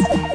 ます。